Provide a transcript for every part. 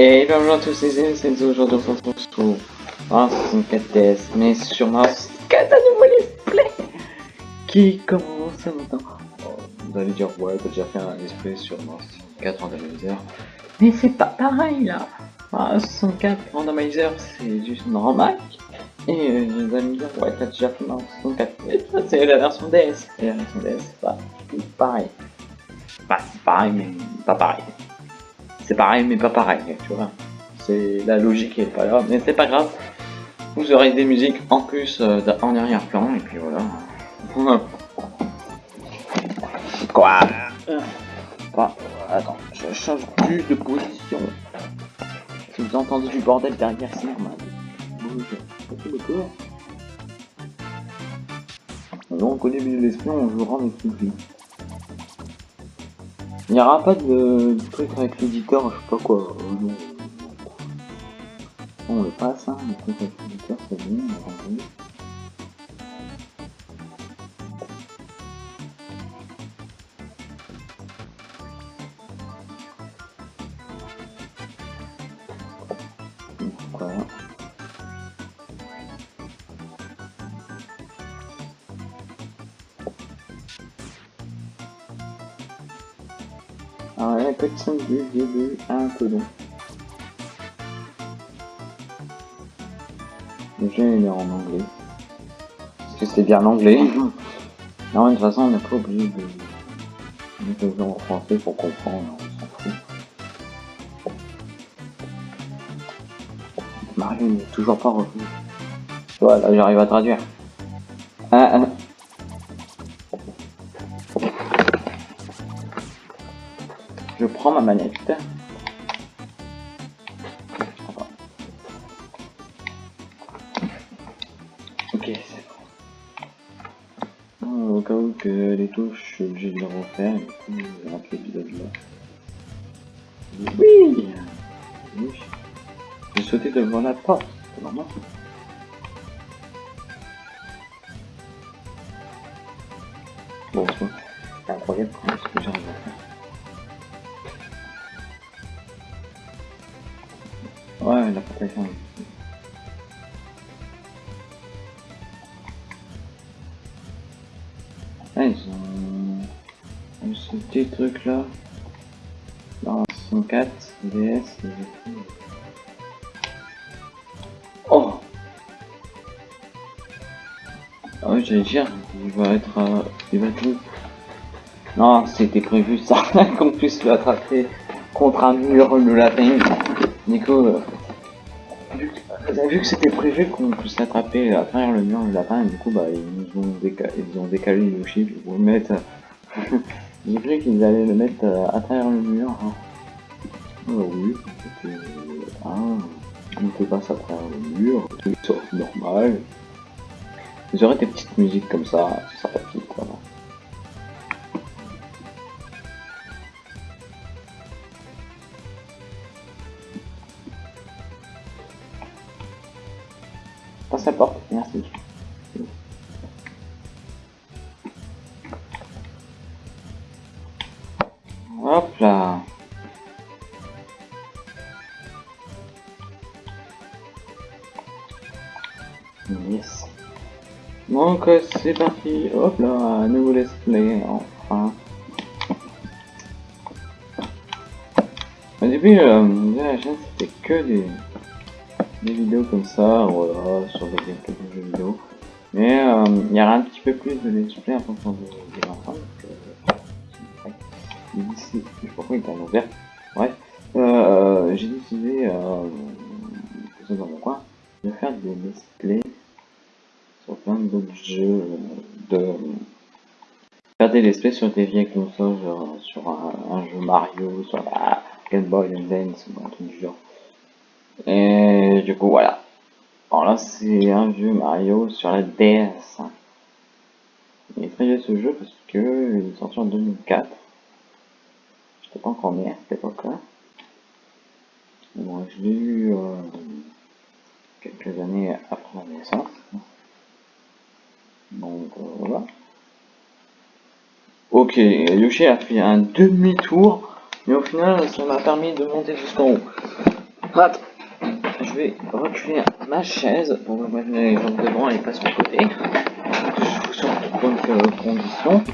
Et bonjour à tous les amis, c'est aujourd'hui on se retrouve sur Mars 64 DS, mais sur Mars 4 à nouveau qui commence maintenant. Oh, vous allez dire ouais t'as déjà fait un let's play sur Mars 64 randomizer, mais c'est pas pareil là. Mars 64 randomizer c'est juste normal. Et euh, vous allez me dire ouais t'as déjà fait Mars 64, mais ça c'est la version DS, et la version DS c'est pas pareil. Bah c'est pareil mais pas pareil c'est pareil mais pas pareil, tu vois. C'est la logique est pas là, mais c'est pas grave. Vous aurez des musiques en plus euh, en arrière-plan et puis voilà. Quoi? Attends, je change plus de position. Si vous entendez du bordel derrière, c'est normal. D'accord. on connaît mieux l'espion, on jouera lui. Il n'y aura pas de, truc avec l'éditeur, je sais pas quoi. Euh, on le passe, hein, le truc avec l'éditeur, c'est bien, on Alors la cutscene du début un peu long. Le jeu est en anglais. Parce que c'est bien l'anglais. Non, de toute façon, on n'est pas obligé de mettre en français pour comprendre, on s'en fout. Mario n'est toujours pas revenu. Voilà, j'arrive à traduire. Je prends ma manette. Ok, c'est bon. Au cas où que les touches, je suis obligé de les refaire, je rentre l'épisode là. Oui Oui J'ai sauté devant la porte, Ouais. Ah, ils ont... Ce petit truc là. Dans 64, DS, Oh Ah oui, j'allais dire, il va être... Euh, il va tout... Non, c'était prévu ça, qu'on puisse l'attraper contre un mur le lapin. Nico, euh, vous avez vu que c'était prévu qu'on puisse l'attraper à travers le mur du lapin, et du coup, bah, ils nous ont, décalé, ils ont décalé Yoshi pour le mettre. J'ai cru qu'ils allaient le mettre euh, à travers le mur. Hein. Oui. Ah, on peut passer à travers le mur, tout normal. Vous aurez des petites musiques comme ça, c'est sympathique, Yes. Donc c'est parti. Hop là, nouveau let's play, enfin. Au début, euh, la chaîne c'était que des des vidéos comme ça, voilà, sur des quelques jeux vidéo. Mais euh, il y aura un petit peu plus de let's play en fonction de, de. J'ai décidé, je sais pas pourquoi il est en ouvert. Bref, euh, euh, j'ai décidé, euh, mon coin, de faire des let's plein d'autres jeux, de faire regardé les plays sur des vieilles consoles, genre sur un, jeu Mario, sur la Game Boy Advance ou un truc du genre. Et du coup, voilà. Alors là, c'est un jeu Mario sur la DS. Il est très vieux ce jeu parce que il est sorti en 2004. J'étais pas encore né à cette époque-là. Bon, je l'ai eu euh, quelques années après la naissance. Donc euh, voilà. Ok, Yoshi a fait un demi-tour, mais au final, ça m'a permis de monter jusqu'en haut. Je vais reculer ma chaise pour me mettre les jambes devant et pas sur le côté. Je vous sur de bonnes conditions.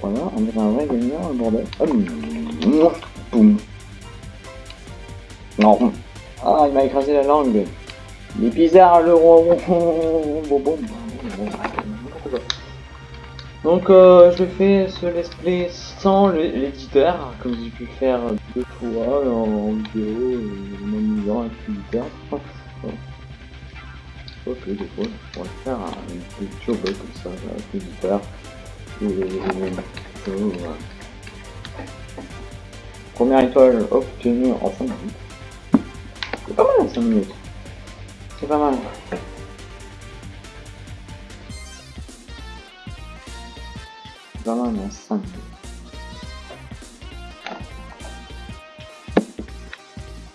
Voilà, on dirait un vrai gagnant, un bordel. Hum, boum. Non. Ah, il m'a écrasé la langue. Est bizarre le bon. Donc euh, je fais ce let's play sans l'éditeur, comme j'ai pu faire deux fois en vidéo, en m'amusant avec l'éditeur. Que des fois je pourrais faire un petit show comme ça avec l'éditeur. Première étoile obtenue en 5 minutes. C'est pas mal 5 minutes. C'est pas mal. Vraiment mon 5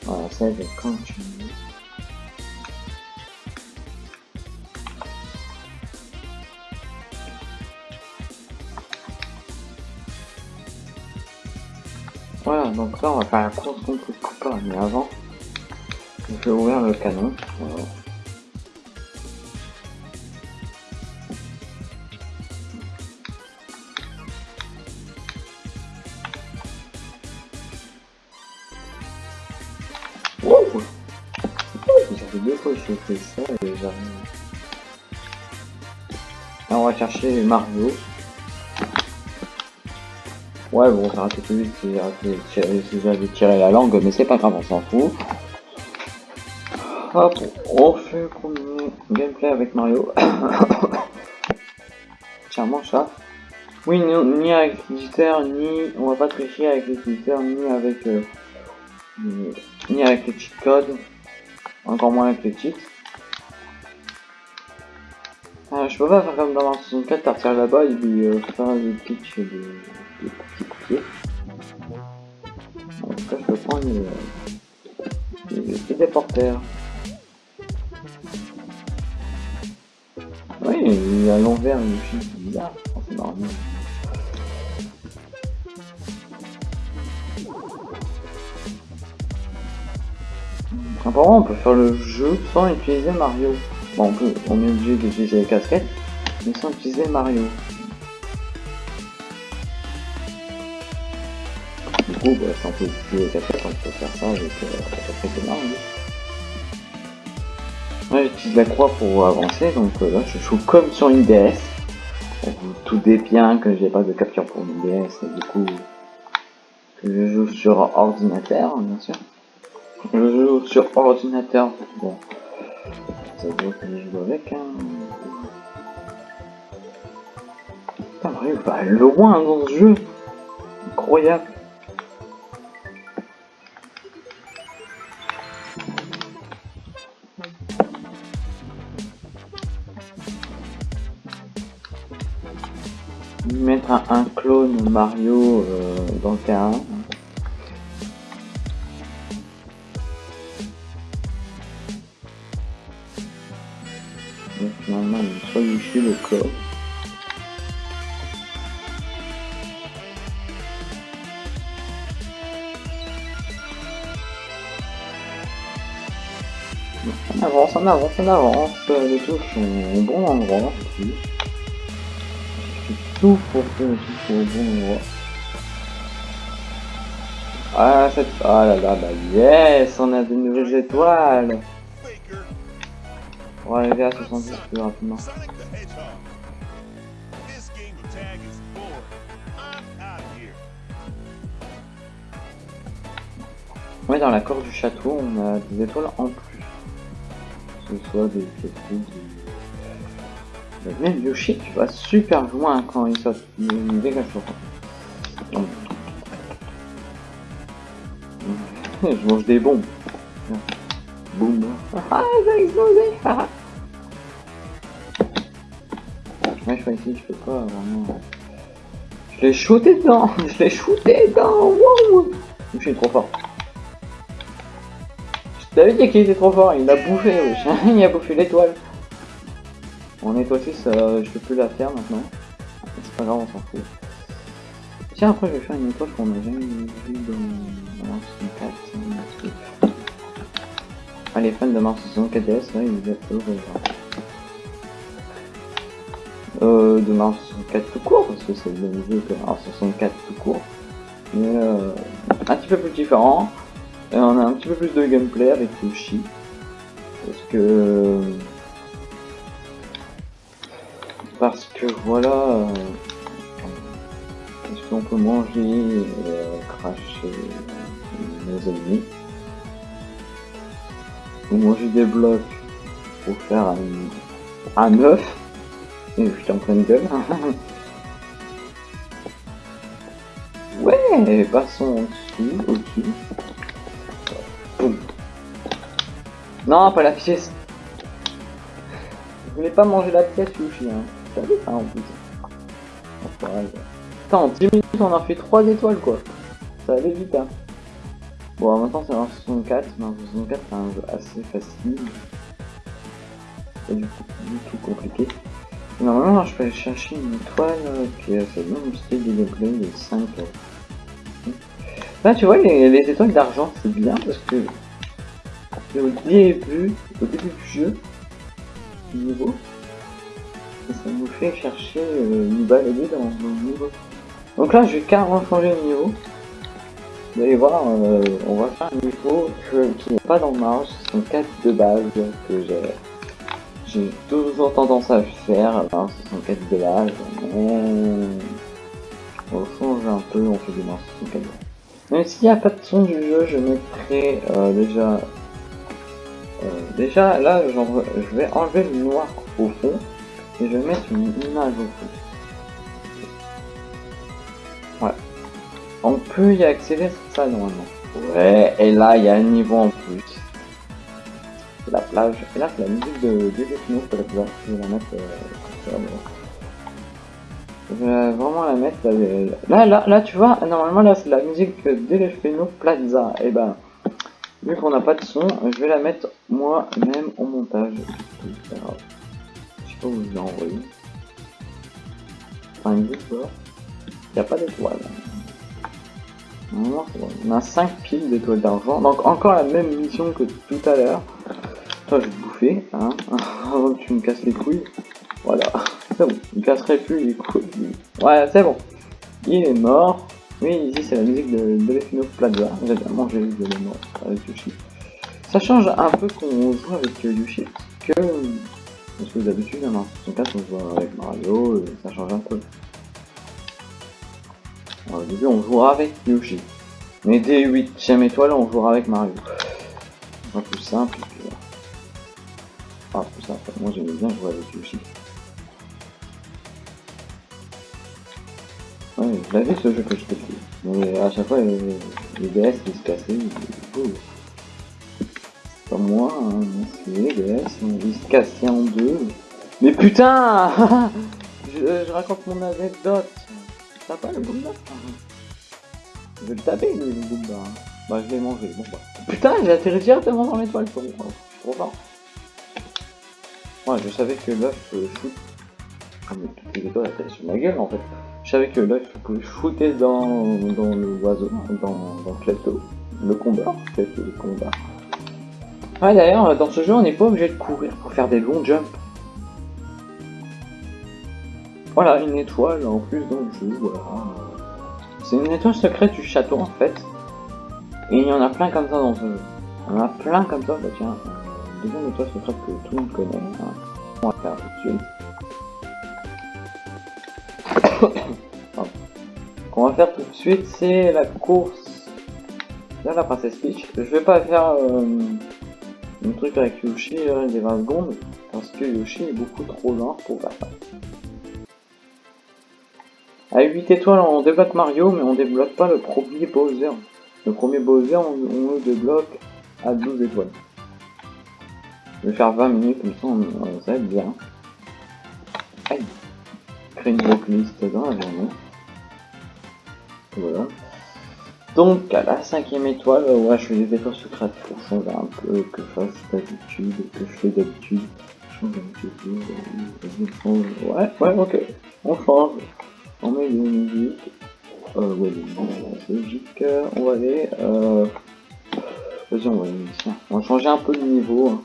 Voilà, ça je vais continuer. Voilà, donc là on va faire la course contre le copain, mais avant, je vais ouvrir le canon. Voilà. Ça et. Là on va chercher Mario. Ouais bon ça raté plus vite si j'avais tiré la langue mais c'est pas grave on s'en fout. Hop, on fait premier gameplay avec Mario. Tiens mange ça. Oui ni, ni avec l'éditeur ni on va pas tricher avec l'éditeur ni avec euh, ni avec les cheat codes, encore moins avec les. Euh, je peux pas faire comme dans Mario 64, partir là-bas et puis euh, faire des pitch de, de petits. En tout cas, je peux prendre les, les, les téléporteurs. Oui, il y a l'envers, il est bizarre, c'est. Apparemment, on peut faire le jeu sans utiliser Mario. Bon, on, peut, on est obligé d'utiliser les casquettes, mais sans utiliser Mario. Du coup, bah, si on peut utiliser les casquettes, on peut faire ça avec euh, la casquette Mario. Ouais, j'utilise la croix pour avancer, donc euh, là, je joue comme sur une DS. Doutez bien que j'ai pas de capture pour une DS, et du coup, que je joue sur ordinateur, bien sûr. Je joue sur ordinateur. Bon. Ça je joue avec. Hein. Putain, Mario va loin dans ce jeu. Incroyable. Mettre un, un clone Mario euh, dans le terrain. Solution le corps. On avance, on avance, on avance, les touches sont au bon endroit. Tout pour que les touches au bon endroit. Ah, cette... ah là là, bah yes, on a de nouvelles étoiles. On va arriver à 70 plus rapidement. Ouais, dans la cour du château, on a des étoiles en plus. Que ce soit des pièces des, Même Yoshi, tu vas super loin quand il saute. Il trop. Je mange des bombes. Boum. Ah, ça a explosé. Ouais, je peux pas vraiment. Je l'ai shooté dedans. Je l'ai shooté dedans. Je suis trop fort. Je t'avais dit qu'il était trop fort. Il a bouffé. il a bouffé l'étoile. On étoile 6, euh, je peux plus la faire maintenant. C'est pas grave, on s'en fout. Tiens, après, je vais faire une étoile qu'on a jamais vue dans Mars 64. Ah, les fans de Mars 64 DS, là, ils doivent heureux. Euh, de Mars 64 tout court, parce que c'est le même jeu que Mars 64 tout court. Mais euh, un petit peu plus différent. Et on a un petit peu plus de gameplay avec Yoshi. Parce que... Parce que voilà... euh, Parce qu'on peut manger et euh, cracher nos ennemis. Ou manger des blocs pour faire un, un œuf. Et je suis en pleine gueule. ouais, passons en ok. Boum. Non, pas la pièce. Je voulais pas manger la pièce, Yoshi. Hein. Ça en plus. Attends, en 10 minutes, on a fait 3 étoiles quoi. Ça allait vite, hein. Bon, maintenant c'est un 64. Mais un 64, c'est un jeu assez facile. Pas du du tout compliqué. Normalement, je peux chercher une étoile euh, qui a ce même style de gameplay de 5. euh. Là, tu vois, les, les étoiles d'argent, c'est bien parce que au début, au début du jeu, du niveau, ça nous fait chercher, euh, nous dans, le niveau. Donc là, je vais carrément changer de niveau. Vous allez voir, euh, on va faire un niveau qui n'est pas dans Mars, ce sont 4 de base que j'ai j'ai toujours tendance à faire, alors 64 de base, mais on change un peu, on fait Mars 64 Même s'il n'y a pas de son du jeu, je mettrai euh, déjà... euh, déjà, là, je vais enlever le noir au fond, et je vais mettre une image au fond. Ouais. On peut y accéder sur ça, normalement. Ouais, et là, il y a un niveau en plus la plage. Et là, c'est la musique de plage. Je vais la mettre euh. Je vais vraiment la mettre. euh, Là, là, là, tu vois, normalement, là, c'est la musique de Plaza. Et ben, vu qu'on n'a pas de son, je vais la mettre moi-même au montage. Je sais pas je l'ai envoyé. Enfin, une Il n'y a pas d'étoile. On a 5 piles d'étoiles d'argent. Donc, encore la même mission que tout à l'heure. Je vais te bouffer, hein, avant que tu me casses les couilles. Voilà, c'est bon, il me casserait plus les couilles. Ouais, c'est bon. Il est mort. Oui, ici, c'est la musique de, de Plaza. J'ai de mort avec Yoshi. Ça change un peu qu'on joue avec euh, Yoshi, que... Parce que d'habitude, dans 64, on joue avec Mario, et ça change un peu. Au début, on jouera avec Yoshi. Mais dès 8ème étoile, on jouera avec Mario. Un plus simple. Ah, plus simple. Moi, j'aimais bien jouer avec Yoshi. Ouais, je l'avais ce jeu que je t'ai Mais à chaque fois, les, DS ils se cassaient. c'est pas moi, hein, c'est les DS, ils se cassaient en deux. Mais putain je, raconte mon anecdote. T'as pas le Goomba Je vais le taper, le Goomba. hein. Bah, je l'ai mangé. Bon, bah. Putain, j'ai atterri directement dans l'étoile. Suis trop fort. Je savais que l'œuf euh, shoot. Ah, toutes les étoiles sur ma gueule en fait. Je savais que l'œuf pouvait shooter dans, dans le oiseau, dans, dans Clepto. Le combat. Clepto, le combat. Ouais, d'ailleurs, dans ce jeu, on n'est pas obligé de courir pour faire des longs jumps. Voilà, une étoile en plus dans le jeu, voilà. C'est une étoile secrète du château en fait. Et il y en a plein comme ça dans ce jeu. Il y en a plein comme ça, bah tiens, euh, deuxième étoile secrète que tout le monde connaît. On va faire tout de suite. Qu'on va faire tout de suite, c'est la course. Là, la princesse Peach. Je vais pas faire. euh, le truc avec Yoshi, euh, des 20 secondes, parce que Yoshi est beaucoup trop lent pour faire ça. À 8 étoiles, on débloque Mario, mais on débloque pas le premier Bowser. Le premier Bowser, on, on le débloque à 12 étoiles. Je vais faire 20 minutes, comme ça, on, ça va être bien. Aïe. Créer une blocklist dans la journée. Voilà. Donc, à la cinquième étoile, ouais, je fais des efforts secrets pour changer un peu, que je fasse d'habitude, que je fais d'habitude. Change d'habitude, ouais, ouais, ok. On change. On met des musiques. Euh, ouais, c'est logique. On va aller, euh... Vas-y, on va aller ici. On va changer un peu de niveau. Hein.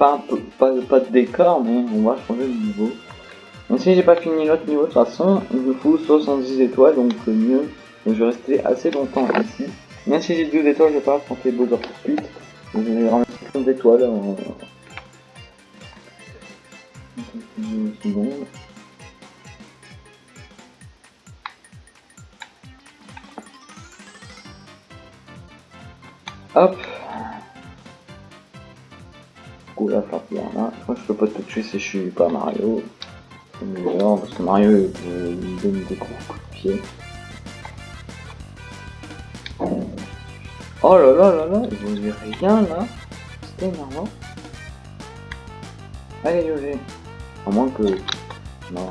Pas, pas, pas de décor, mais on va changer de niveau. Même si j'ai pas fini l'autre niveau, de toute façon, il me faut 70 étoiles, donc le mieux, je vais rester assez longtemps ici. Même si j'ai 12 étoiles, je vais pas affronter Bowser tout de suite. Je vais ramasser plein d'étoiles. Une seconde. Hop. Coup, là. Moi, je peux pas te tuer si je suis pas Mario. C'est meilleur parce que Mario il donne des coups de pied. Oh là là là là, il vous dit rien là. C'était énervant. Allez, Yoshi. À moins que. Non.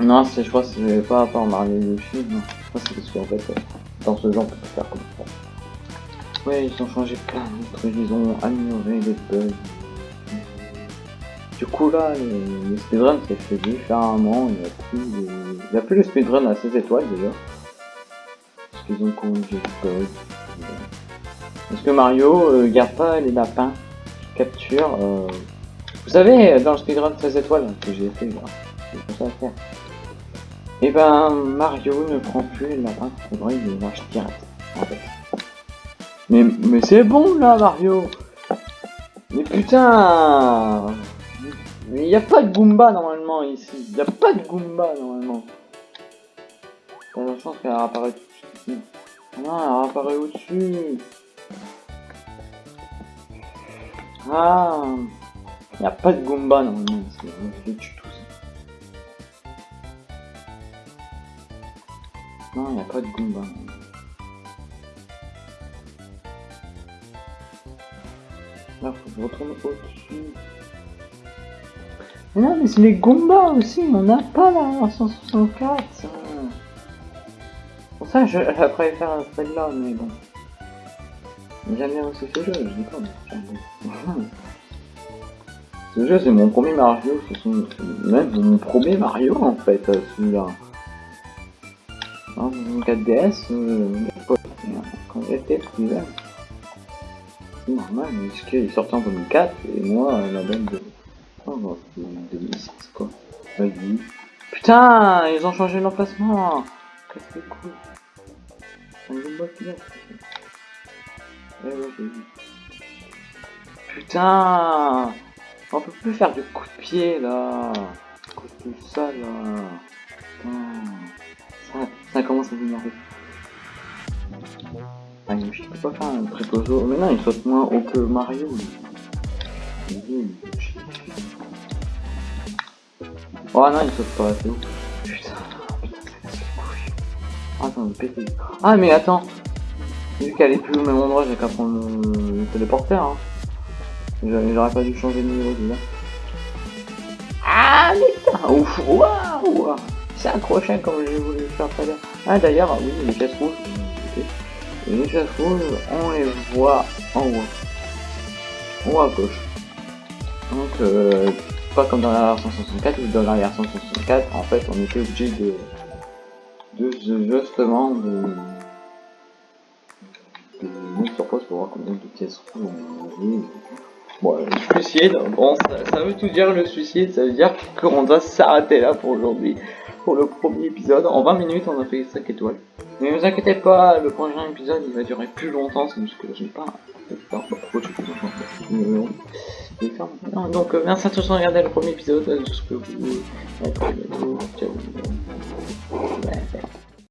Non, je crois que c'est pas à part Mario Yoshi, non. C'est parce qu'en fait, dans ce genre, on peut faire comme ça. Ouais, ils ont changé plein de ils ont amélioré les bugs. Du coup là, les, les speedruns c'est fait différemment, il n'y a plus. Il y a plus de speedrun à 16 étoiles déjà. Parce qu'ils ont corrigé. Parce que Mario euh, garde pas les lapins capture. Euh... Vous savez, dans le speedrun 16 étoiles que j'ai fait, c'est ça à faire. Et ben Mario ne prend plus les lapins faudrait, il les lâche direct fait. Mais, mais c'est bon là Mario Mais putain Mais y a pas de Goomba normalement ici. Y a pas de Goomba normalement. T'as la chance qu'elle apparaît tout. Non, elle apparaît au-dessus. Ah Y a pas de Goomba normalement ici. Je les tue tous. Non, y a pas de Goomba. Là, faut que je retourne au-dessus. Non, mais c'est les Goombas aussi, on n'a pas la version 64. Ça. Pour ça, je, je préfère celle-là, mais bon. J'aime bien aussi ce jeu, je dis pas, Ce jeu, c'est mon premier Mario, c'est même mon premier Mario en fait, celui-là. En 4DS, euh, quand j'étais plus jeune. C'est normal, parce qu'il est sorti en 2004 et moi, la date de. Putain, ils ont changé l'emplacement Qu'est-ce que c'est cool. Eh. Putain On peut plus faire de coups de pied là Coups de ça là Putain Ça, commence à m'énerver. Ah, Yoshi peut pas faire un préposo. Mais non, il saute moins haut que Mario. Oh non, il saute pas assez haut. Putain, Attends, je péter. Ah, mais attends. Vu qu'elle est plus au même endroit, j'ai qu'à prendre le, le téléporteur. Hein. J'aurais pas dû changer de niveau déjà. Ah, mais putain, ouf, waouh! C'est accroché comme j'ai voulu faire tout à l'heure. Ah, d'ailleurs, oui, les pièces rouges. Les pièces rouges, on les voit en haut. En haut à gauche. Donc, euh, pas comme dans la version 64, ou dans la version 64, en fait, on était obligé de, de, justement, de, de mettre pause pour voir combien de pièces on a Bon, le suicide, bon, ça, ça, veut tout dire le suicide, ça veut dire qu'on doit s'arrêter là pour aujourd'hui, pour le premier épisode. En 20 minutes, on a fait 5 étoiles. Mais ne vous inquiétez pas, le prochain épisode il va durer plus longtemps, c'est juste que j'ai pas donc euh, merci à tous de regarder le premier épisode, euh.